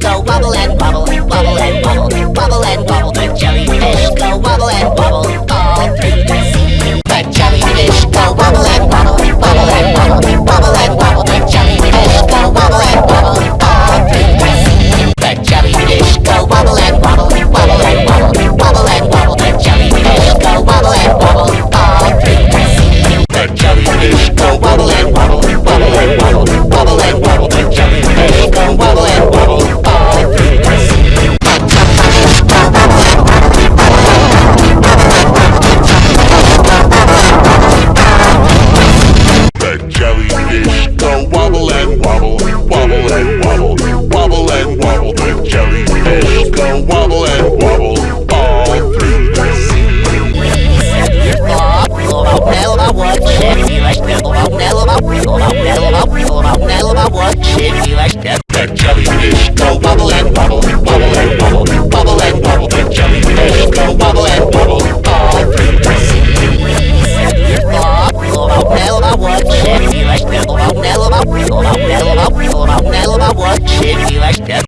go wobble and wobble, wobble and wobble. wobble wobble and wobble, wobble. Don't ever watch me like that.